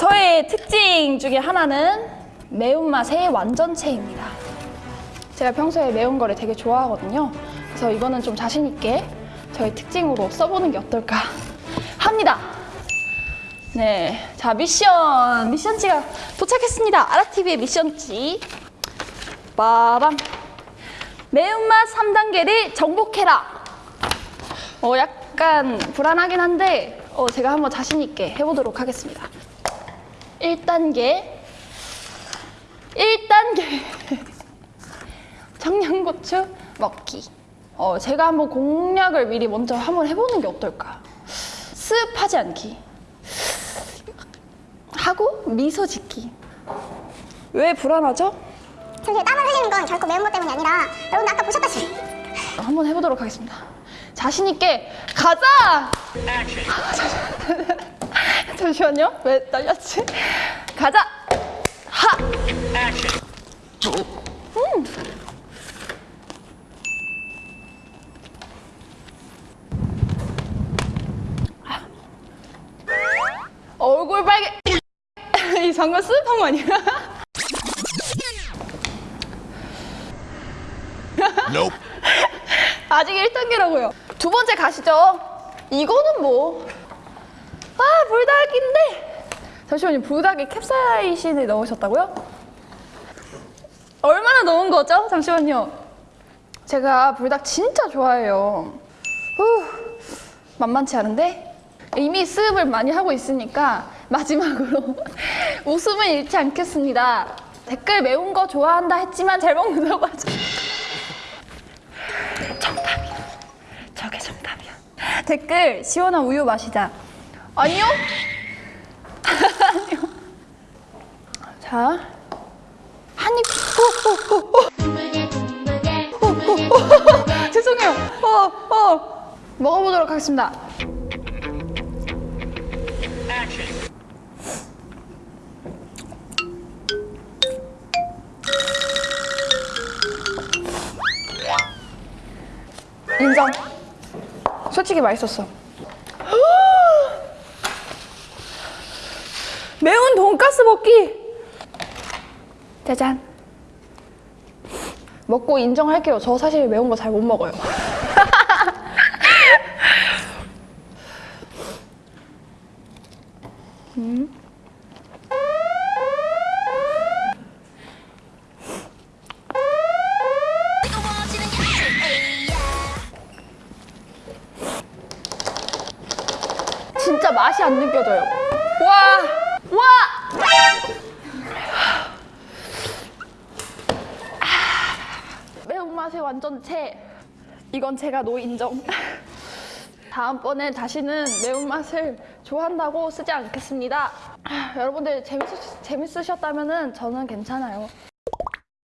저의 특징 중에 하나는 매운맛의 완전체입니다. 제가 평소에 매운 거를 되게 좋아하거든요. 그래서 이거는 좀 자신 있게 저의 특징으로 써보는 게 어떨까 합니다. 네, 자 미션 미션지가 도착했습니다. 아라TV의 미션지. 빠밤. 매운맛 3단계를 정복해라. 어, 약간 불안하긴 한데 어, 제가 한번 자신 있게 해보도록 하겠습니다. 1단계. 1단계. 청양고추 먹기. 어, 제가 한번 공략을 미리 먼저 한번 해보는 게 어떨까? 습하지 않기. 하고 미소 짓기. 왜 불안하죠? 잠시 땀을 흘리는 건 결코 매운 것 때문이 아니라 여러분 아까 보셨다시피 한번 해보도록 하겠습니다. 자신 있게 가자! 아, 잠시만. 잠시만요. 왜 떨렸지? 가자! 하! 음. 아. 얼굴 빨개. 이 습한 거 아니야? Nope. 아직 1단계라고요. 두 번째 가시죠. 이거는 뭐. 아, 불닭인데. 잠시만요. 불닭에 캡사이신을 넣으셨다고요? 얼마나 넣은 거죠? 잠시만요. 제가 불닭 진짜 좋아해요. 후, 만만치 않은데? 이미 수습을 많이 하고 있으니까 마지막으로 웃음을 잃지 않겠습니다. 댓글 매운 거 좋아한다 했지만 잘 먹는다고 하죠. 정답이야. 저게 정답이야. 댓글 시원한 우유 마시자. 아니요? 아니요. 자, 한 입. 어, 어, 어. 죄송해요. 어, 어. 먹어보도록 하겠습니다. 인정. 솔직히 맛있었어. 매운 돈가스 먹기. 짜잔. 먹고 인정할게요. 저 사실 매운 거 잘 못 먹어요. 음. 진짜 맛이 안 느껴져요. 와, 와. 매운맛의 완전체. 이건 제가 노인정. 다음번에 다시는 매운맛을 좋아한다고 쓰지 않겠습니다. 여러분들 재밌, 재밌으셨다면 저는 괜찮아요.